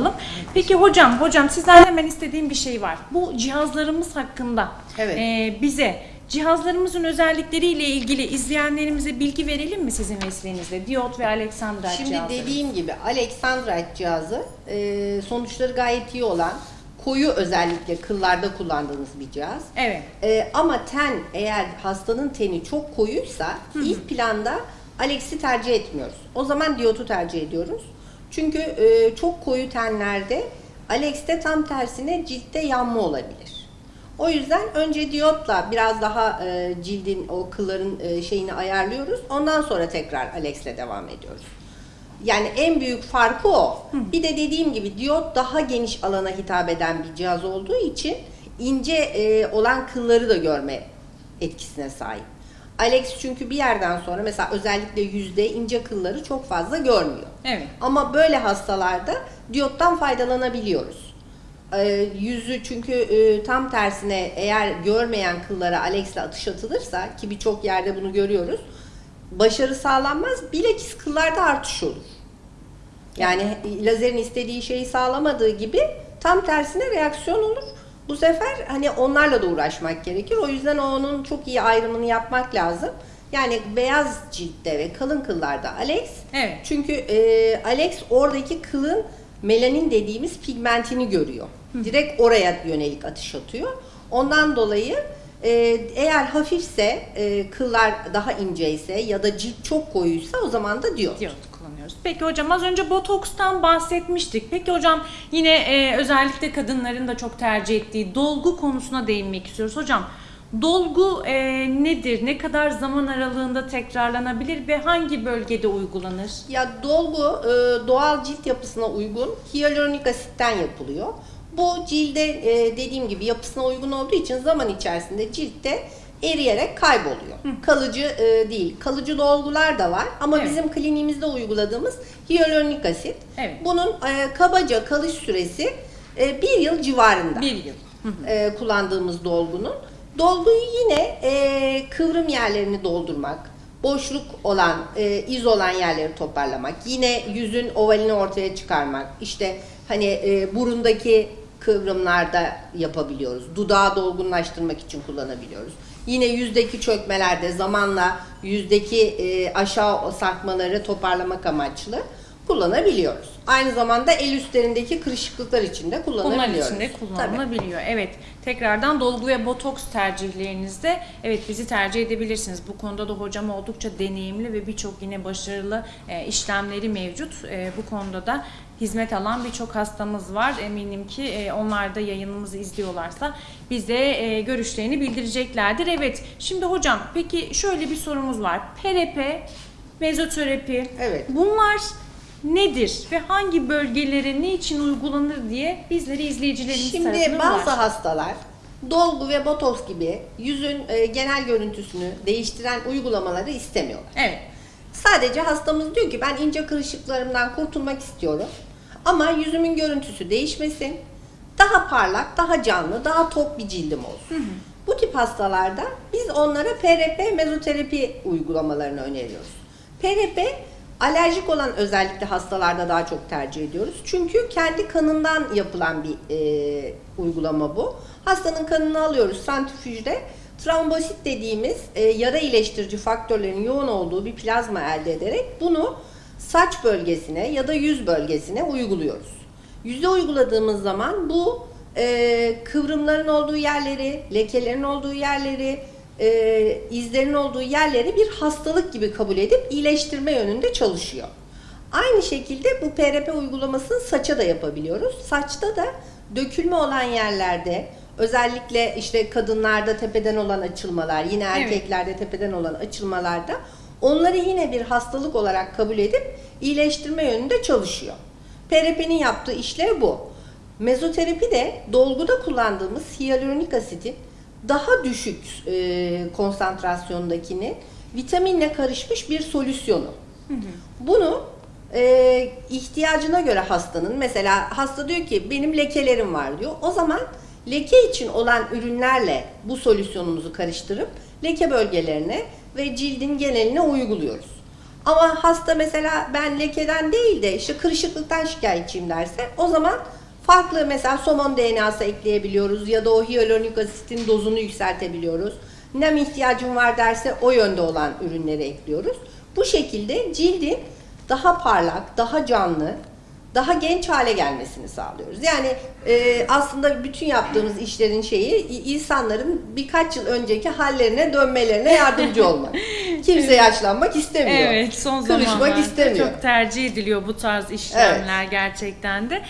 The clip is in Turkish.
alalım. Peki hocam, hocam sizden hemen istediğim bir şey var. Bu cihazlarımız hakkında Evet. e, bize cihazlarımızın özellikleriyle ilgili izleyenlerimize bilgi verelim mi sizin mesleğinizde? Diyot ve Alexandrite Şimdi cihazları. dediğim gibi Alexandrite cihazı e, sonuçları gayet iyi olan koyu özellikle kıllarda kullandığımız bir cihaz. Evet. E, ama ten eğer hastanın teni çok koyuysa ilk planda Alex'i tercih etmiyoruz. O zaman diyotu tercih ediyoruz. Çünkü e, çok koyu tenlerde Alex'te tam tersine ciltte yanma olabilir. O yüzden önce diyotla biraz daha e, cildin o kılların e, şeyini ayarlıyoruz. Ondan sonra tekrar Alex'le devam ediyoruz. Yani en büyük farkı o. Bir de dediğim gibi diyot daha geniş alana hitap eden bir cihaz olduğu için ince e, olan kılları da görme etkisine sahip. Alex çünkü bir yerden sonra mesela özellikle yüzde ince kılları çok fazla görmüyor. Evet. Ama böyle hastalarda diyottan faydalanabiliyoruz. Ee, yüzü çünkü e, tam tersine eğer görmeyen kıllara Alex'le atış atılırsa ki birçok yerde bunu görüyoruz. Başarı sağlanmaz. Bilakis kıllarda artış olur. Yani lazerin istediği şeyi sağlamadığı gibi tam tersine reaksiyon olur. Bu sefer hani onlarla da uğraşmak gerekir. O yüzden onun çok iyi ayrımını yapmak lazım. Yani beyaz ciltte ve kalın kıllarda Alex. Evet. Çünkü e, Alex oradaki kılın melanin dediğimiz pigmentini görüyor. Direkt oraya yönelik atış atıyor. Ondan dolayı e, eğer hafifse, e, kıllar daha inceyse ya da cilt çok koyuysa o zaman da diyor. Diyot kullanıyoruz. Peki hocam az önce botokstan bahsetmiştik. Peki hocam yine e, özellikle kadınların da çok tercih ettiği dolgu konusuna değinmek istiyoruz. Hocam dolgu e, nedir? Ne kadar zaman aralığında tekrarlanabilir ve hangi bölgede uygulanır? Ya dolgu e, doğal cilt yapısına uygun hyaluronik asitten yapılıyor. Bu cilde e, dediğim gibi yapısına uygun olduğu için zaman içerisinde ciltte eriyerek kayboluyor. Kalıcı e, değil. Kalıcı dolgular da var ama Evet. bizim kliniğimizde uyguladığımız hyaluronik asit. Evet. Bunun e, kabaca kalış süresi e, bir yıl civarında Bir yıl. e, kullandığımız dolgunun. Dolguyu yine e, kıvrım yerlerini doldurmak, boşluk olan, e, iz olan yerleri toparlamak, yine yüzün ovalini ortaya çıkarmak, işte hani e, burundaki kıvrımlarda yapabiliyoruz. Dudağı dolgunlaştırmak için kullanabiliyoruz. Yine yüzdeki çökmelerde zamanla yüzdeki e, aşağı sarkmaları toparlamak amaçlı kullanabiliyoruz. Aynı zamanda el üstlerindeki kırışıklıklar için de Bunlar kullanabiliyoruz. için de Tabii. kullanılabiliyor. Evet. Tekrardan dolgu ve botoks tercihlerinizde evet bizi tercih edebilirsiniz. Bu konuda da hocam oldukça deneyimli ve birçok yine başarılı e, işlemleri mevcut. E, bu konuda da hizmet alan birçok hastamız var. Eminim ki e, onlar da yayınımızı izliyorlarsa bize e, görüşlerini bildireceklerdir. Evet. Şimdi hocam peki şöyle bir sorumuz var. PRP, mezoterapi. Evet. Bunlar nedir ve hangi bölgelere ne için uygulanır diye bizleri izleyicilerimiz Şimdi tarafından bazı ulaştı. hastalar dolgu ve botoks gibi yüzün e, genel görüntüsünü değiştiren uygulamaları istemiyorlar. Evet. Sadece hastamız diyor ki ben ince kırışıklarımdan kurtulmak istiyorum. Ama yüzümün görüntüsü değişmesin. Daha parlak, daha canlı, daha tok bir cildim olsun. Bu tip hastalarda biz onlara PRP mezoterapi uygulamalarını öneriyoruz. PRP alerjik olan özellikle hastalarda daha çok tercih ediyoruz. Çünkü kendi kanından yapılan bir e, uygulama bu. Hastanın kanını alıyoruz santrifüjde. Trombosit dediğimiz e, yara iyileştirici faktörlerin yoğun olduğu bir plazma elde ederek bunu saç bölgesine ya da yüz bölgesine uyguluyoruz. Yüze uyguladığımız zaman bu e, kıvrımların olduğu yerleri, lekelerin olduğu yerleri, e, izlerin olduğu yerleri bir hastalık gibi kabul edip iyileştirme yönünde çalışıyor. Aynı şekilde bu PRP uygulamasını saça da yapabiliyoruz. Saçta da dökülme olan yerlerde özellikle işte kadınlarda tepeden olan açılmalar, yine Evet. erkeklerde tepeden olan açılmalarda onları yine bir hastalık olarak kabul edip iyileştirme yönünde çalışıyor. PRP'nin yaptığı işlev bu. Mezoterapi de dolguda kullandığımız hyaluronik asitin daha düşük e, konsantrasyondakini vitaminle karışmış bir solüsyonu. Bunu e, ihtiyacına göre hastanın mesela hasta diyor ki benim lekelerim var diyor. O zaman leke için olan ürünlerle bu solüsyonumuzu karıştırıp leke bölgelerine ve cildin geneline uyguluyoruz. Ama hasta mesela ben lekeden değil de işte kırışıklıktan şikayetçiyim derse o zaman farklı mesela somon DNA'sı ekleyebiliyoruz ya da o hyaluronik asitin dozunu yükseltebiliyoruz. Nem ihtiyacım var derse o yönde olan ürünleri ekliyoruz. Bu şekilde cildin daha parlak, daha canlı, daha genç hale gelmesini sağlıyoruz. Yani e, aslında bütün yaptığımız işlerin şeyi insanların birkaç yıl önceki hallerine dönmelerine yardımcı olmak. Kimse yaşlanmak istemiyor. Evet son zamanlarda istemiyor. çok tercih ediliyor bu tarz işlemler gerçekten de.